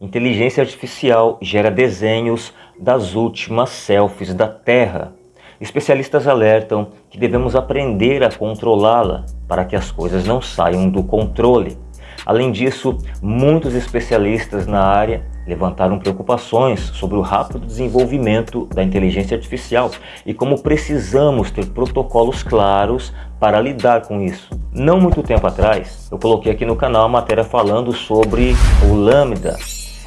Inteligência artificial gera desenhos das últimas selfies da Terra. Especialistas alertam que devemos aprender a controlá-la para que as coisas não saiam do controle. Além disso, muitos especialistas na área levantaram preocupações sobre o rápido desenvolvimento da inteligência artificial e como precisamos ter protocolos claros para lidar com isso. Não muito tempo atrás, eu coloquei aqui no canal a matéria falando sobre o Lambda,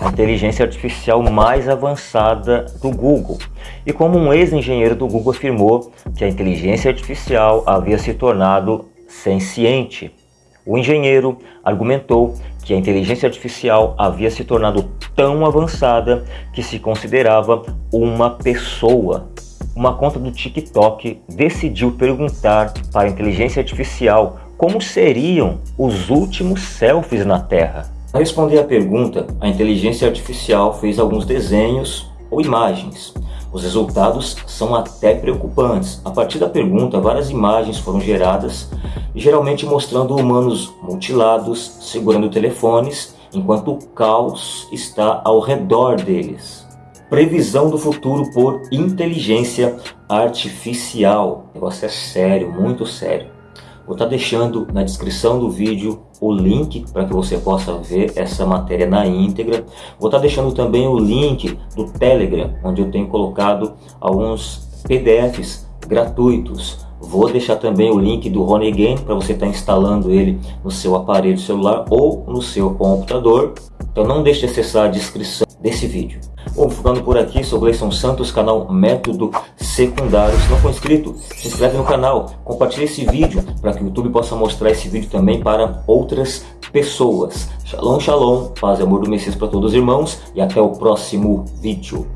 a inteligência artificial mais avançada do Google. E como um ex-engenheiro do Google afirmou que a inteligência artificial havia se tornado senciente. O engenheiro argumentou que a inteligência artificial havia se tornado tão avançada que se considerava uma pessoa. Uma conta do TikTok decidiu perguntar para a inteligência artificial como seriam os últimos selfies na Terra. Para responder à pergunta, a inteligência artificial fez alguns desenhos ou imagens. Os resultados são até preocupantes. A partir da pergunta, várias imagens foram geradas, geralmente mostrando humanos mutilados, segurando telefones, enquanto o caos está ao redor deles. Previsão do futuro por inteligência artificial. O negócio é sério, muito sério. Vou estar deixando na descrição do vídeo o link para que você possa ver essa matéria na íntegra. Vou estar deixando também o link do Telegram, onde eu tenho colocado alguns PDFs gratuitos. Vou deixar também o link do Game para você estar instalando ele no seu aparelho celular ou no seu computador. Então não deixe de acessar a descrição desse vídeo. Bom, ficando por aqui, sou Gleison Santos, canal Método Secundário. Se não for inscrito, se inscreve no canal, compartilhe esse vídeo para que o YouTube possa mostrar esse vídeo também para outras pessoas. Shalom, shalom, paz e amor do Messias para todos os irmãos e até o próximo vídeo.